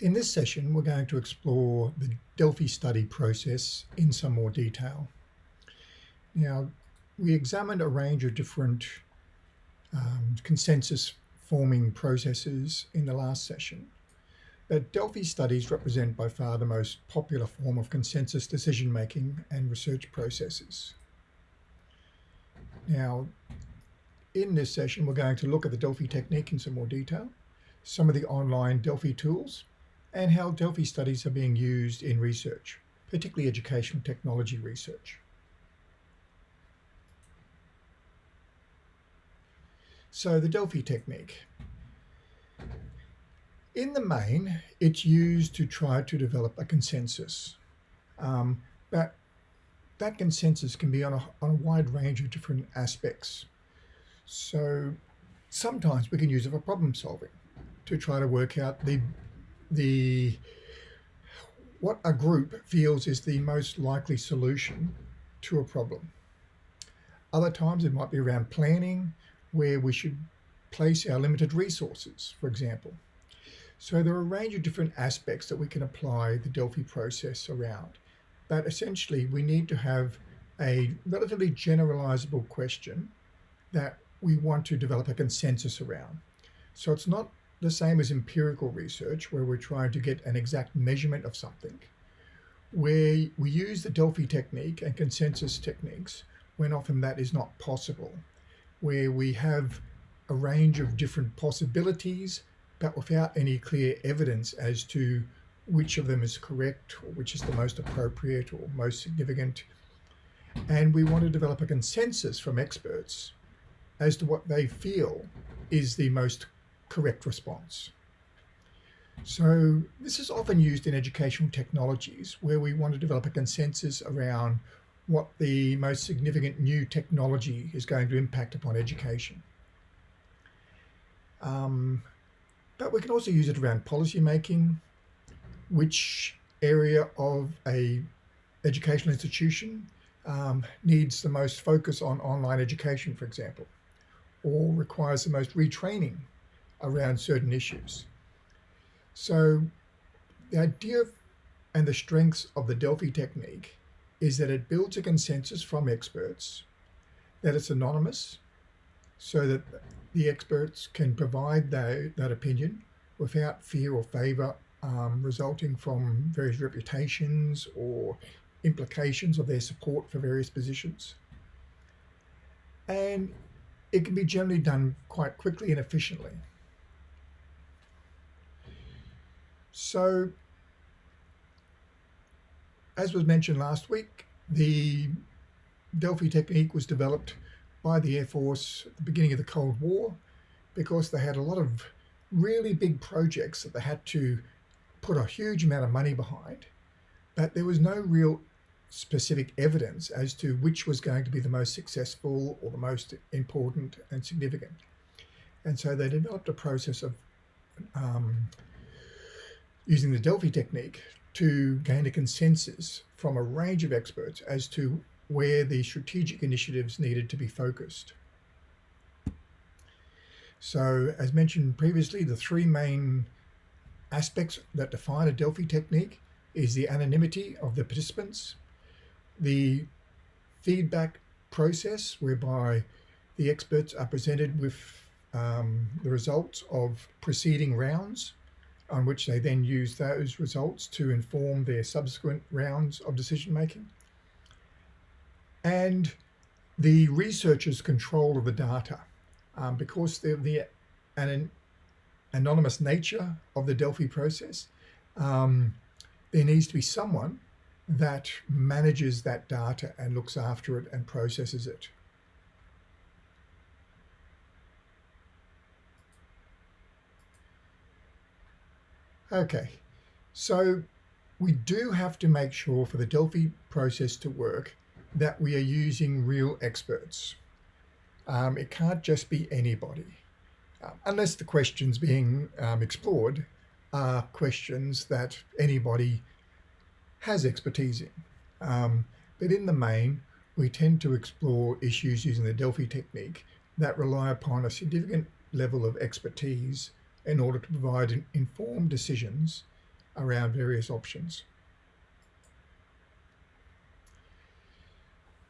In this session, we're going to explore the Delphi study process in some more detail. Now, we examined a range of different um, consensus forming processes in the last session. But Delphi studies represent by far the most popular form of consensus decision making and research processes. Now, in this session, we're going to look at the Delphi technique in some more detail, some of the online Delphi tools, and how Delphi studies are being used in research, particularly educational technology research. So the Delphi technique. In the main, it's used to try to develop a consensus. Um, but that consensus can be on a, on a wide range of different aspects. So sometimes we can use it for problem solving to try to work out the the what a group feels is the most likely solution to a problem. Other times it might be around planning, where we should place our limited resources, for example. So there are a range of different aspects that we can apply the Delphi process around. But essentially, we need to have a relatively generalizable question that we want to develop a consensus around. So it's not the same as empirical research, where we're trying to get an exact measurement of something, where we use the Delphi technique and consensus techniques when often that is not possible, where we have a range of different possibilities, but without any clear evidence as to which of them is correct or which is the most appropriate or most significant. And we want to develop a consensus from experts as to what they feel is the most correct response. So this is often used in educational technologies where we want to develop a consensus around what the most significant new technology is going to impact upon education. Um, but we can also use it around policy making, which area of a educational institution um, needs the most focus on online education, for example, or requires the most retraining around certain issues. So the idea and the strengths of the Delphi technique is that it builds a consensus from experts, that it's anonymous, so that the experts can provide that, that opinion without fear or favor um, resulting from various reputations or implications of their support for various positions. And it can be generally done quite quickly and efficiently. So, as was mentioned last week, the Delphi technique was developed by the Air Force at the beginning of the Cold War because they had a lot of really big projects that they had to put a huge amount of money behind, but there was no real specific evidence as to which was going to be the most successful or the most important and significant. And so they developed a process of um, using the Delphi technique to gain a consensus from a range of experts as to where the strategic initiatives needed to be focused. So as mentioned previously, the three main aspects that define a Delphi technique is the anonymity of the participants, the feedback process whereby the experts are presented with um, the results of preceding rounds on which they then use those results to inform their subsequent rounds of decision making. And the researcher's control of the data um, because of the an anonymous nature of the Delphi process, um, there needs to be someone that manages that data and looks after it and processes it. Okay, so we do have to make sure for the Delphi process to work that we are using real experts. Um, it can't just be anybody, um, unless the questions being um, explored are questions that anybody has expertise in. Um, but in the main, we tend to explore issues using the Delphi technique that rely upon a significant level of expertise in order to provide informed decisions around various options.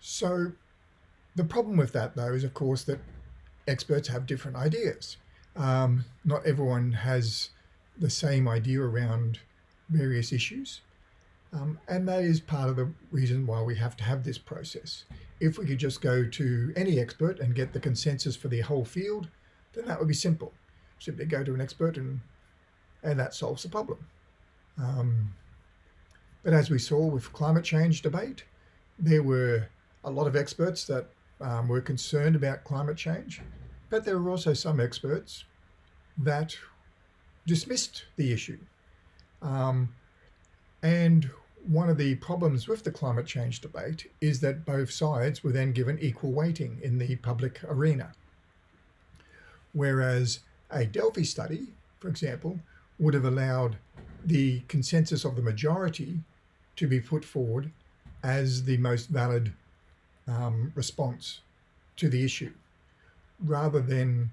So the problem with that, though, is of course that experts have different ideas. Um, not everyone has the same idea around various issues. Um, and that is part of the reason why we have to have this process. If we could just go to any expert and get the consensus for the whole field, then that would be simple. Simply go to an expert and, and that solves the problem. Um, but as we saw with climate change debate, there were a lot of experts that um, were concerned about climate change, but there were also some experts that dismissed the issue. Um, and one of the problems with the climate change debate is that both sides were then given equal weighting in the public arena. Whereas a Delphi study, for example, would have allowed the consensus of the majority to be put forward as the most valid um, response to the issue, rather than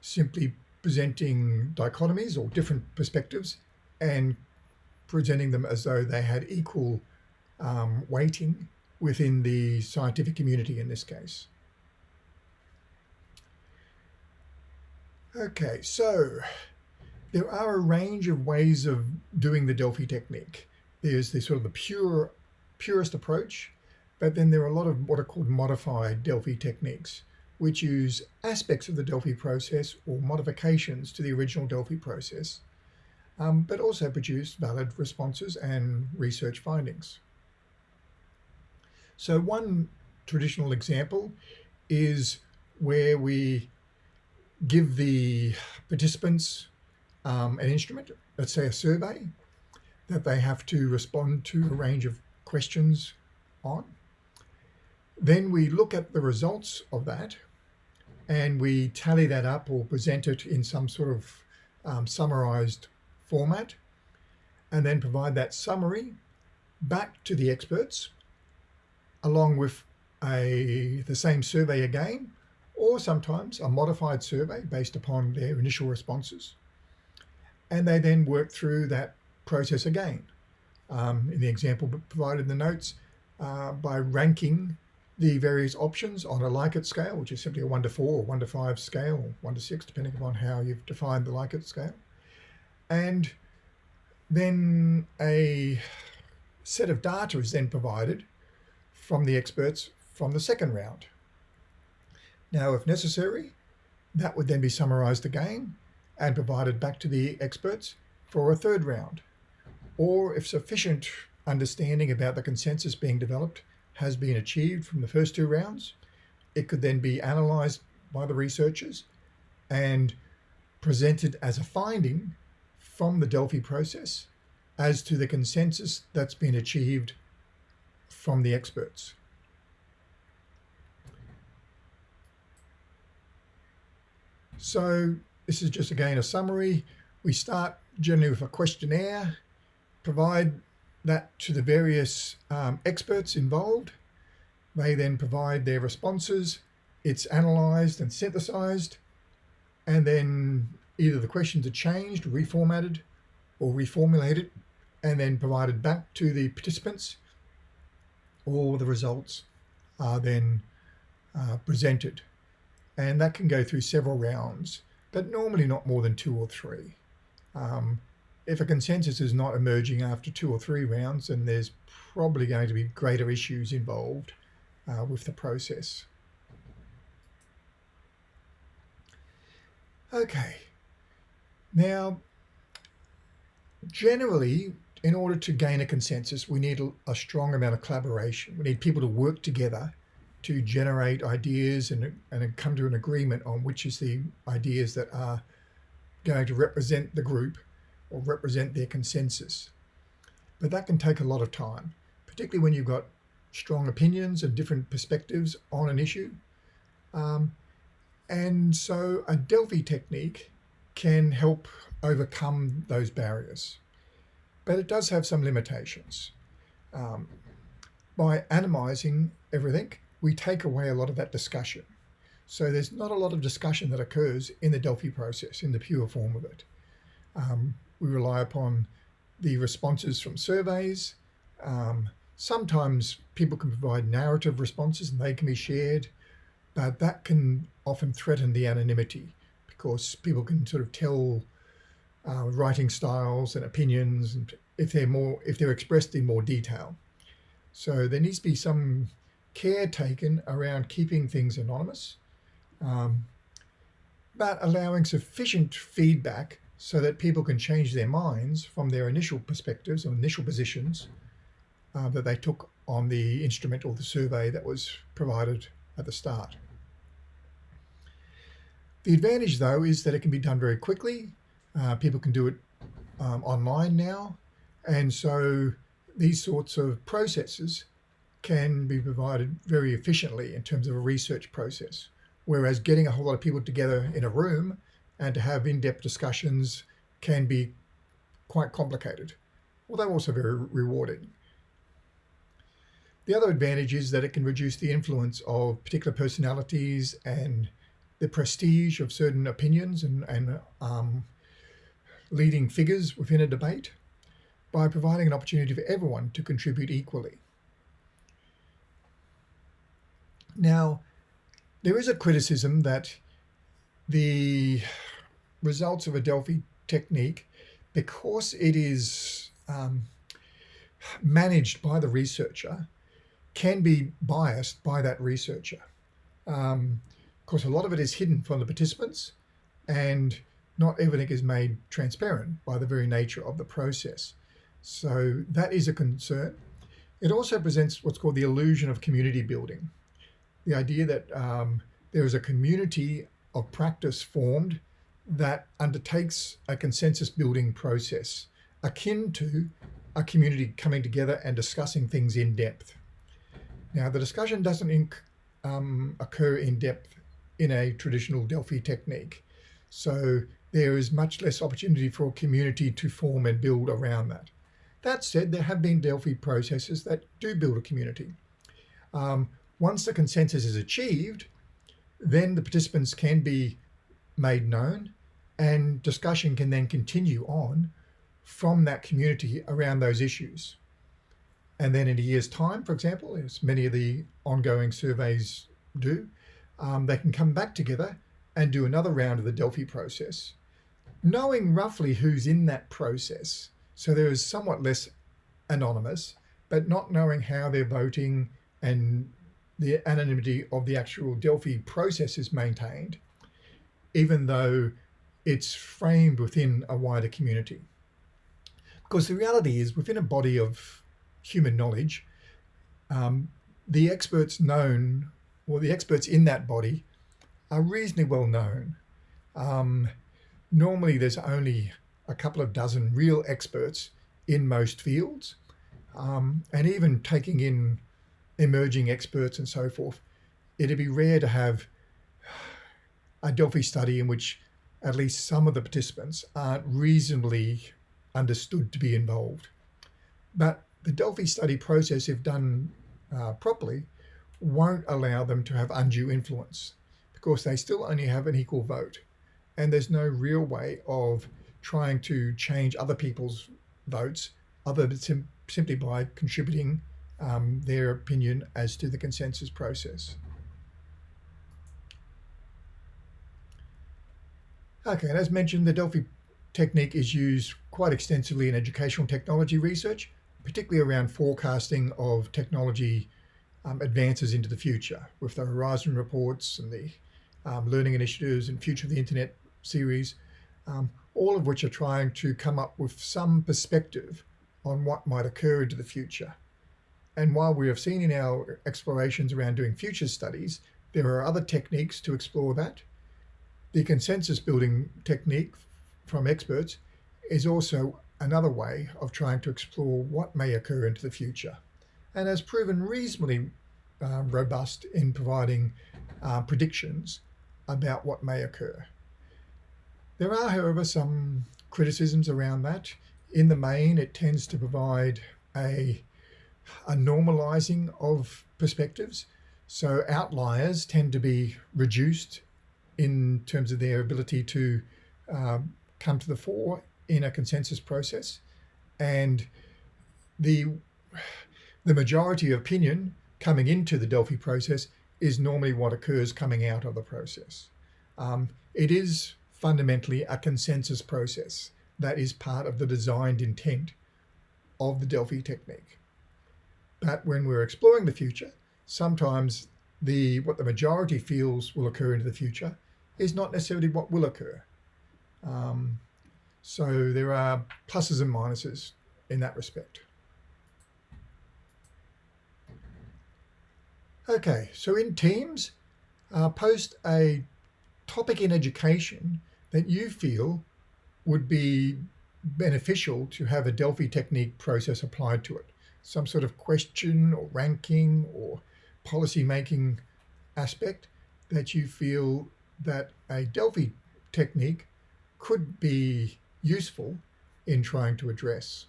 simply presenting dichotomies or different perspectives and presenting them as though they had equal um, weighting within the scientific community in this case. Okay, so there are a range of ways of doing the Delphi technique. There's the sort of the pure, purest approach, but then there are a lot of what are called modified Delphi techniques, which use aspects of the Delphi process or modifications to the original Delphi process, um, but also produce valid responses and research findings. So one traditional example is where we give the participants um, an instrument, let's say a survey, that they have to respond to a range of questions on. Then we look at the results of that and we tally that up or present it in some sort of um, summarized format and then provide that summary back to the experts along with a the same survey again or sometimes a modified survey based upon their initial responses and they then work through that process again um, in the example provided in the notes uh, by ranking the various options on a Likert scale, which is simply a 1 to 4 or 1 to 5 scale, or 1 to 6, depending upon how you've defined the Likert scale. And then a set of data is then provided from the experts from the second round. Now, if necessary, that would then be summarized again and provided back to the experts for a third round. Or if sufficient understanding about the consensus being developed has been achieved from the first two rounds. It could then be analysed by the researchers and presented as a finding from the Delphi process as to the consensus that's been achieved from the experts. So this is just again a summary. We start generally with a questionnaire, provide that to the various um, experts involved. They then provide their responses. It's analysed and synthesised, and then either the questions are changed, reformatted, or reformulated, and then provided back to the participants, or the results are then uh, presented. And that can go through several rounds, but normally not more than two or three. Um, if a consensus is not emerging after two or three rounds, then there's probably going to be greater issues involved uh, with the process. Okay, now generally in order to gain a consensus we need a, strong amount of collaboration. We need people to work together to generate ideas and, and come to an agreement on which is the ideas that are going to represent the group or represent their consensus. But that can take a lot of time, particularly when you've got strong opinions and different perspectives on an issue. Um, and so a Delphi technique can help overcome those barriers. But it does have some limitations. Um, by anonymizing everything, we take away a lot of that discussion. So there's not a lot of discussion that occurs in the Delphi process, in the pure form of it. Um, we rely upon the responses from surveys. Um, sometimes people can provide narrative responses and they can be shared, but that can often threaten the anonymity because people can sort of tell uh, writing styles and opinions and if they're more if they're expressed in more detail. So there needs to be some care taken around keeping things anonymous, um, but allowing sufficient feedback so that people can change their minds from their initial perspectives or initial positions uh, that they took on the instrument or the survey that was provided at the start. The advantage though is that it can be done very quickly. Uh, people can do it um, online now. And so these sorts of processes can be provided very efficiently in terms of a research process. Whereas getting a whole lot of people together in a room and to have in-depth discussions can be quite complicated, although also very rewarding. The other advantage is that it can reduce the influence of particular personalities and the prestige of certain opinions and, and um, leading figures within a debate by providing an opportunity for everyone to contribute equally. Now, there is a criticism that the results of a Delphi technique, because it is um, managed by the researcher, can be biased by that researcher. Um, of course, a lot of it is hidden from the participants and not everything is made transparent by the very nature of the process. So that is a concern. It also presents what's called the illusion of community building the idea that um, there is a community of practice formed that undertakes a consensus building process akin to a community coming together and discussing things in depth. Now, the discussion doesn't um, occur in depth in a traditional Delphi technique. So there is much less opportunity for a community to form and build around that. That said, there have been Delphi processes that do build a community. Um, once the consensus is achieved, then the participants can be made known and discussion can then continue on from that community around those issues. And then in a year's time, for example, as many of the ongoing surveys do, um, they can come back together and do another round of the Delphi process, knowing roughly who's in that process. So there is somewhat less anonymous, but not knowing how they're voting and the anonymity of the actual Delphi process is maintained, even though it's framed within a wider community. Because the reality is within a body of human knowledge, um, the experts known or the experts in that body are reasonably well known. Um, normally there's only a couple of dozen real experts in most fields. Um, and even taking in emerging experts and so forth, it'd be rare to have a Delphi study in which at least some of the participants aren't reasonably understood to be involved. But the Delphi study process, if done uh, properly, won't allow them to have undue influence because they still only have an equal vote. And there's no real way of trying to change other people's votes other than sim simply by contributing um, their opinion as to the consensus process. Okay, and as mentioned, the Delphi technique is used quite extensively in educational technology research, particularly around forecasting of technology um, advances into the future with the Horizon reports and the um, learning initiatives and Future of the Internet series, um, all of which are trying to come up with some perspective on what might occur into the future. And while we have seen in our explorations around doing future studies, there are other techniques to explore that. The consensus building technique from experts is also another way of trying to explore what may occur into the future and has proven reasonably uh, robust in providing uh, predictions about what may occur. There are, however, some criticisms around that. In the main, it tends to provide a a normalizing of perspectives. So outliers tend to be reduced in terms of their ability to um, come to the fore in a consensus process. And the, the majority opinion coming into the Delphi process is normally what occurs coming out of the process. Um, it is fundamentally a consensus process that is part of the designed intent of the Delphi technique. But when we're exploring the future, sometimes the what the majority feels will occur into the future is not necessarily what will occur. Um, so there are pluses and minuses in that respect. Okay, so in Teams, uh, post a topic in education that you feel would be beneficial to have a Delphi technique process applied to it. Some sort of question or ranking or policy making aspect that you feel that a Delphi technique could be useful in trying to address.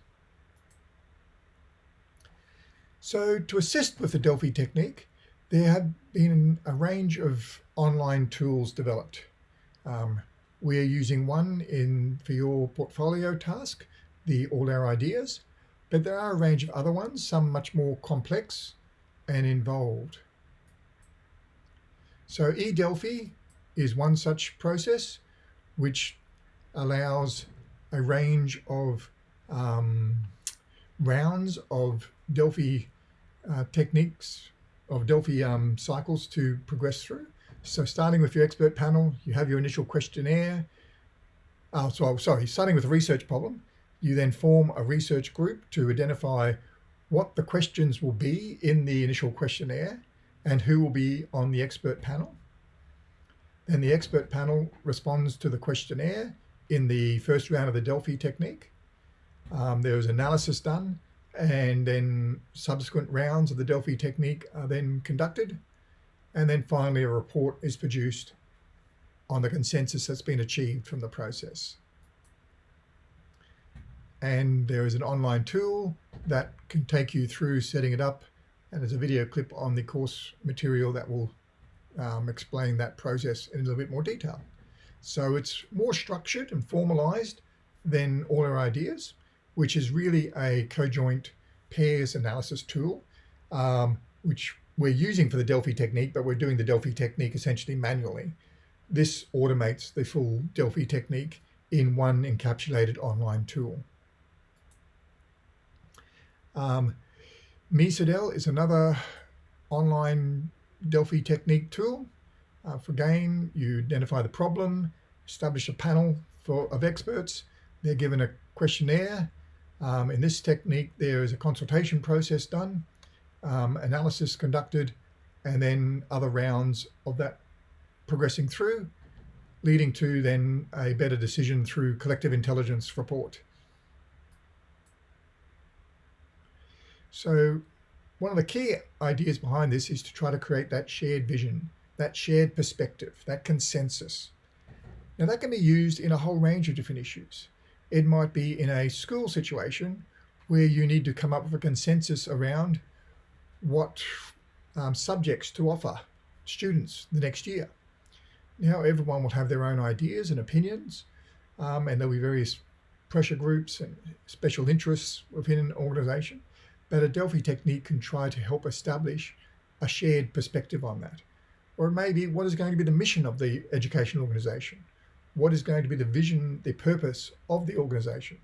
So to assist with the Delphi technique, there have been a range of online tools developed. Um, we're using one in for your portfolio task, the All Our Ideas, but there are a range of other ones, some much more complex and involved. So eDelphi is one such process which allows a range of um, rounds of Delphi uh, techniques, of Delphi um, cycles to progress through. So starting with your expert panel, you have your initial questionnaire. Uh, so sorry, starting with a research problem, you then form a research group to identify what the questions will be in the initial questionnaire and who will be on the expert panel. Then the expert panel responds to the questionnaire in the first round of the Delphi technique. Um, there was analysis done and then subsequent rounds of the Delphi technique are then conducted. And then finally, a report is produced on the consensus that's been achieved from the process. And there is an online tool that can take you through setting it up. And there's a video clip on the course material that will um, explain that process in a little bit more detail. So it's more structured and formalized than all our ideas, which is really a conjoint pairs analysis tool, um, which we're using for the Delphi technique, but we're doing the Delphi technique essentially manually. This automates the full Delphi technique in one encapsulated online tool. Um, is another online Delphi technique tool. Uh, for GAIN, you identify the problem, establish a panel for, of experts. They're given a questionnaire. Um, in this technique, there is a consultation process done um, analysis conducted, and then other rounds of that progressing through, leading to then a better decision through collective intelligence report. So one of the key ideas behind this is to try to create that shared vision, that shared perspective, that consensus. Now that can be used in a whole range of different issues. It might be in a school situation where you need to come up with a consensus around what um, subjects to offer students the next year. Now everyone will have their own ideas and opinions um, and there'll be various pressure groups and special interests within an organization. But a Delphi technique can try to help establish a shared perspective on that. Or maybe what is going to be the mission of the education organization? What is going to be the vision, the purpose of the organization?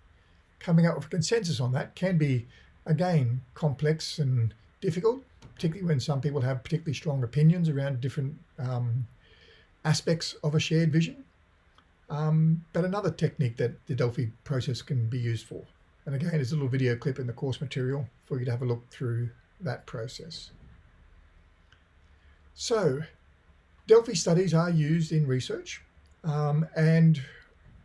Coming up with a consensus on that can be, again, complex and difficult, particularly when some people have particularly strong opinions around different um, aspects of a shared vision. Um, but another technique that the Delphi process can be used for. And again, there's a little video clip in the course material for you to have a look through that process. So Delphi studies are used in research um, and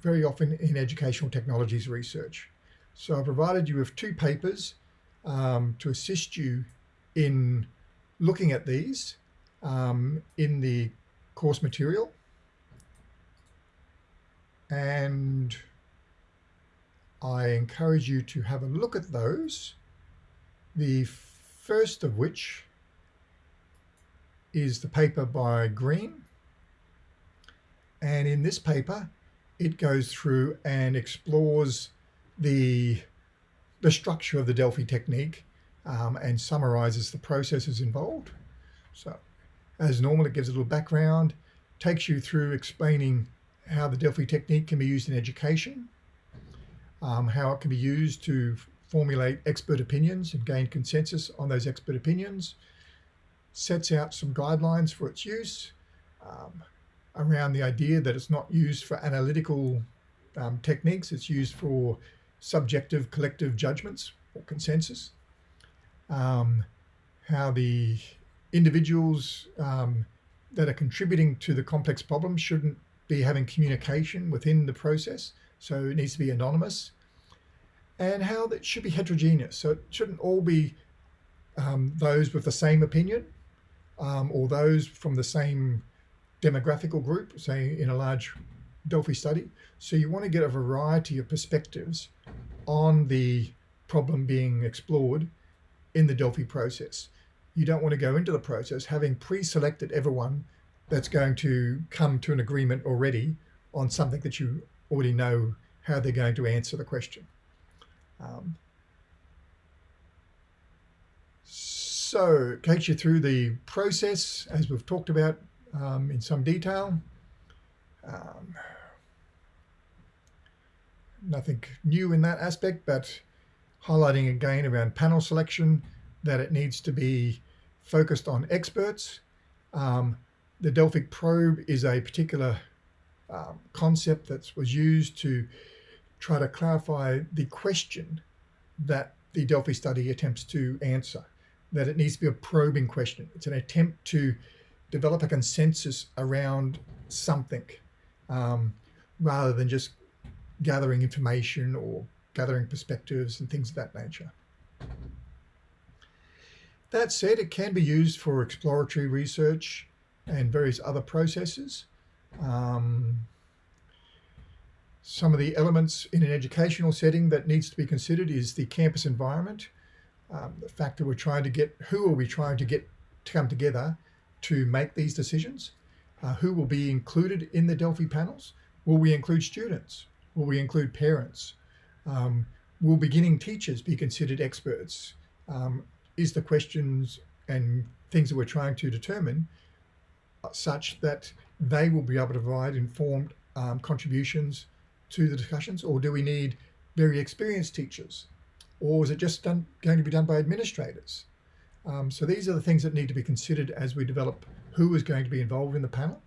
very often in educational technologies research. So I provided you with two papers um, to assist you in looking at these um, in the course material and I encourage you to have a look at those. The first of which is the paper by Green. And in this paper, it goes through and explores the the structure of the Delphi technique um, and summarizes the processes involved. So as normal, it gives a little background, takes you through explaining how the Delphi technique can be used in education, um, how it can be used to formulate expert opinions and gain consensus on those expert opinions, sets out some guidelines for its use um, around the idea that it's not used for analytical um, techniques, it's used for subjective collective judgments or consensus, um, how the individuals um, that are contributing to the complex problem shouldn't be having communication within the process, so it needs to be anonymous, and how that should be heterogeneous. So it shouldn't all be um, those with the same opinion um, or those from the same demographical group, say in a large Delphi study. So you want to get a variety of perspectives on the problem being explored in the Delphi process. You don't want to go into the process having pre-selected everyone that's going to come to an agreement already on something that you already know how they're going to answer the question. Um, so it takes you through the process as we've talked about um, in some detail. Um, nothing new in that aspect, but highlighting again around panel selection that it needs to be focused on experts. Um, the Delphic probe is a particular um, concept that was used to try to clarify the question that the Delphi study attempts to answer, that it needs to be a probing question. It's an attempt to develop a consensus around something um, rather than just gathering information or gathering perspectives and things of that nature. That said, it can be used for exploratory research and various other processes. Um, some of the elements in an educational setting that needs to be considered is the campus environment, um, the fact that we're trying to get, who are we trying to get to come together to make these decisions? Uh, who will be included in the Delphi panels? Will we include students? Will we include parents? Um, will beginning teachers be considered experts? Um, is the questions and things that we're trying to determine such that they will be able to provide informed um, contributions to the discussions or do we need very experienced teachers or is it just done, going to be done by administrators? Um, so these are the things that need to be considered as we develop who is going to be involved in the panel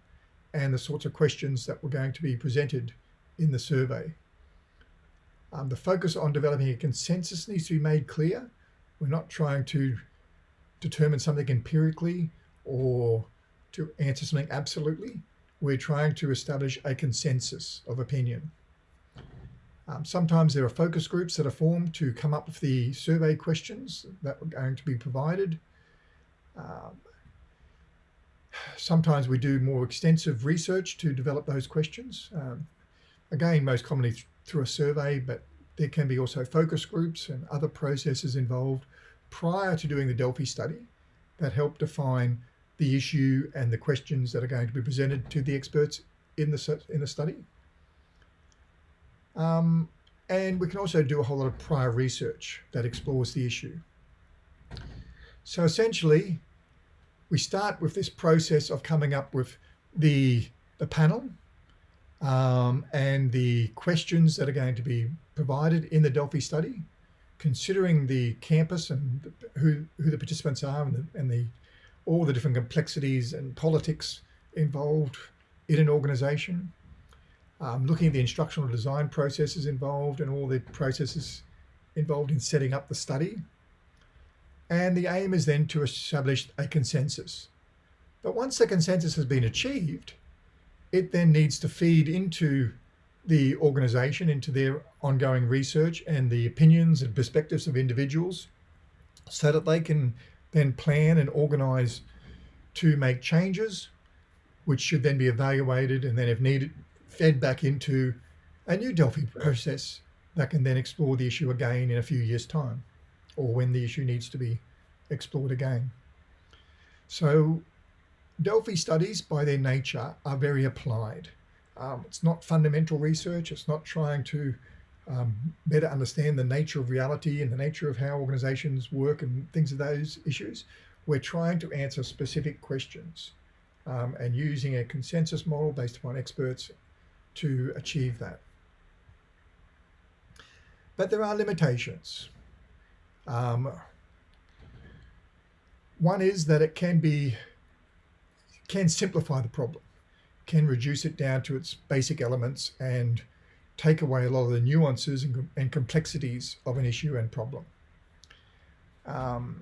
and the sorts of questions that were going to be presented in the survey. Um, the focus on developing a consensus needs to be made clear. We're not trying to determine something empirically or to answer something absolutely. We're trying to establish a consensus of opinion. Um, sometimes there are focus groups that are formed to come up with the survey questions that are going to be provided. Um, sometimes we do more extensive research to develop those questions. Um, again, most commonly th through a survey, but there can be also focus groups and other processes involved prior to doing the Delphi study that help define the issue and the questions that are going to be presented to the experts in the, in the study. Um, and we can also do a whole lot of prior research that explores the issue. So essentially, we start with this process of coming up with the, the panel um, and the questions that are going to be provided in the Delphi study, considering the campus and who, who the participants are and the, and the all the different complexities and politics involved in an organization, um, looking at the instructional design processes involved and all the processes involved in setting up the study. And the aim is then to establish a consensus. But once the consensus has been achieved, it then needs to feed into the organization, into their ongoing research and the opinions and perspectives of individuals so that they can then plan and organize to make changes, which should then be evaluated and then if needed, fed back into a new Delphi process that can then explore the issue again in a few years time or when the issue needs to be explored again. So Delphi studies by their nature are very applied. Um, it's not fundamental research. It's not trying to um, better understand the nature of reality and the nature of how organizations work and things of those issues. We're trying to answer specific questions um, and using a consensus model based upon experts to achieve that. But there are limitations. Um, one is that it can be can simplify the problem, can reduce it down to its basic elements and take away a lot of the nuances and, and complexities of an issue and problem. Um,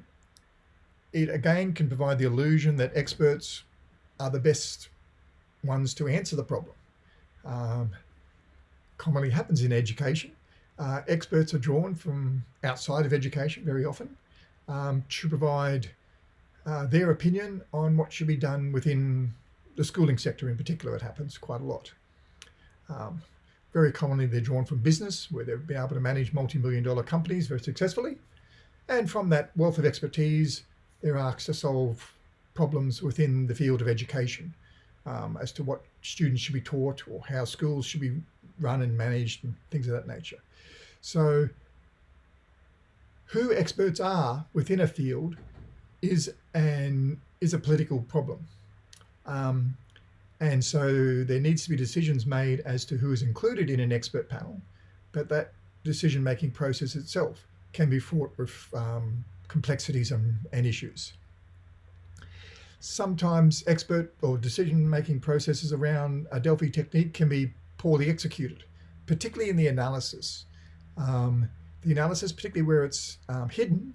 it again can provide the illusion that experts are the best ones to answer the problem. Um, commonly happens in education. Uh, experts are drawn from outside of education very often um, to provide uh, their opinion on what should be done within the schooling sector in particular. It happens quite a lot. Um, very commonly, they're drawn from business, where they've been able to manage multi-million dollar companies very successfully. And from that wealth of expertise, they're asked to solve problems within the field of education um, as to what students should be taught or how schools should be run and managed and things of that nature. So who experts are within a field is an is a political problem. Um, and so there needs to be decisions made as to who is included in an expert panel, but that decision-making process itself can be fraught with um, complexities and, and issues. Sometimes expert or decision-making processes around a Delphi technique can be poorly executed, particularly in the analysis. Um, the analysis, particularly where it's um, hidden,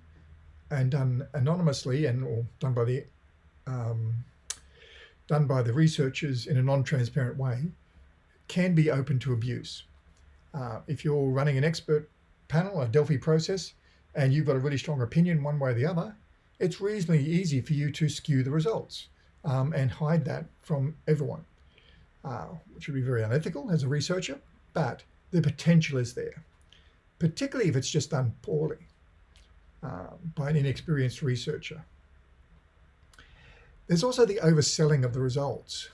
and done anonymously and or done by the um, done by the researchers in a non-transparent way can be open to abuse. Uh, if you're running an expert panel, a Delphi process, and you've got a really strong opinion one way or the other, it's reasonably easy for you to skew the results um, and hide that from everyone, uh, which would be very unethical as a researcher, but the potential is there, particularly if it's just done poorly uh, by an inexperienced researcher. There's also the overselling of the results.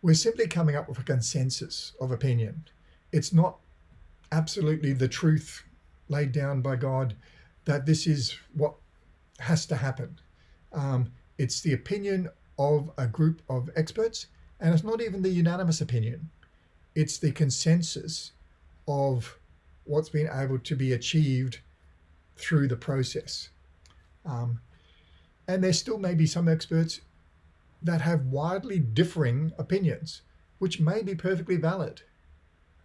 We're simply coming up with a consensus of opinion. It's not absolutely the truth laid down by God that this is what has to happen. Um, it's the opinion of a group of experts, and it's not even the unanimous opinion. It's the consensus of what's been able to be achieved through the process. Um, and there still may be some experts that have widely differing opinions, which may be perfectly valid,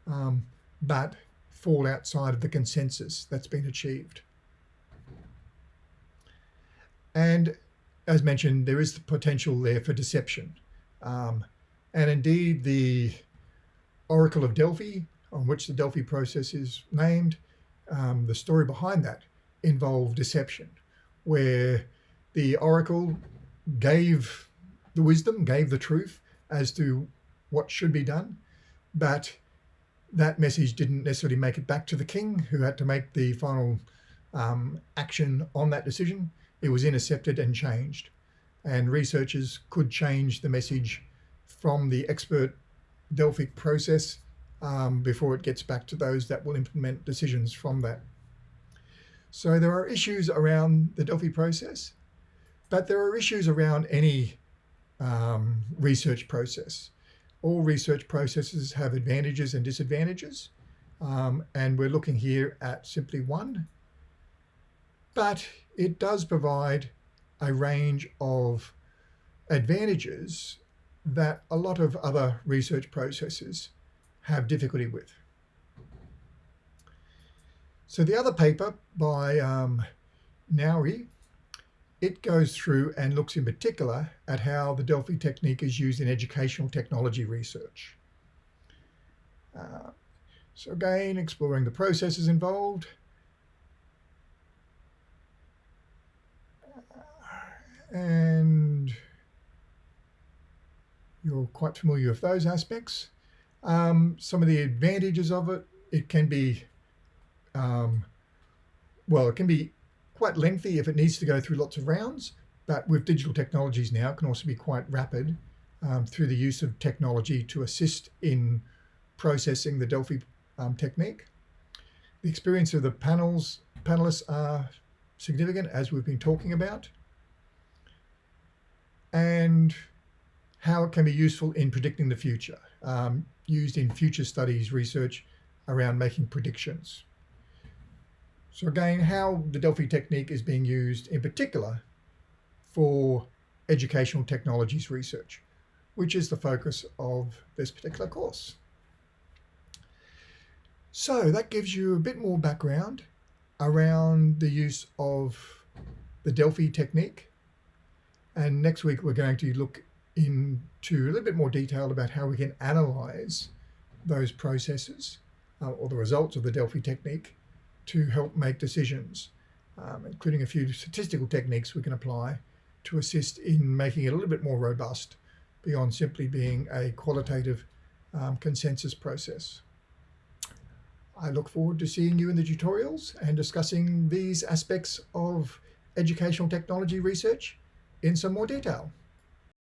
um, but fall outside of the consensus that's been achieved. And as mentioned, there is the potential there for deception. Um, and indeed, the Oracle of Delphi, on which the Delphi process is named, um, the story behind that involved deception, where the oracle gave the wisdom, gave the truth as to what should be done, but that message didn't necessarily make it back to the king, who had to make the final um, action on that decision. It was intercepted and changed. And researchers could change the message from the expert Delphic process um, before it gets back to those that will implement decisions from that so there are issues around the Delphi process, but there are issues around any um, research process. All research processes have advantages and disadvantages, um, and we're looking here at simply one, but it does provide a range of advantages that a lot of other research processes have difficulty with. So the other paper by um, it goes through and looks in particular at how the Delphi technique is used in educational technology research. Uh, so again, exploring the processes involved. And you're quite familiar with those aspects. Um, some of the advantages of it, it can be um, well, it can be quite lengthy if it needs to go through lots of rounds, but with digital technologies now, it can also be quite rapid um, through the use of technology to assist in processing the Delphi um, technique. The experience of the panels panelists are significant, as we've been talking about, and how it can be useful in predicting the future, um, used in future studies research around making predictions. So again, how the Delphi technique is being used in particular for educational technologies research, which is the focus of this particular course. So that gives you a bit more background around the use of the Delphi technique. And next week, we're going to look into a little bit more detail about how we can analyze those processes uh, or the results of the Delphi technique to help make decisions, um, including a few statistical techniques we can apply to assist in making it a little bit more robust beyond simply being a qualitative um, consensus process. I look forward to seeing you in the tutorials and discussing these aspects of educational technology research in some more detail.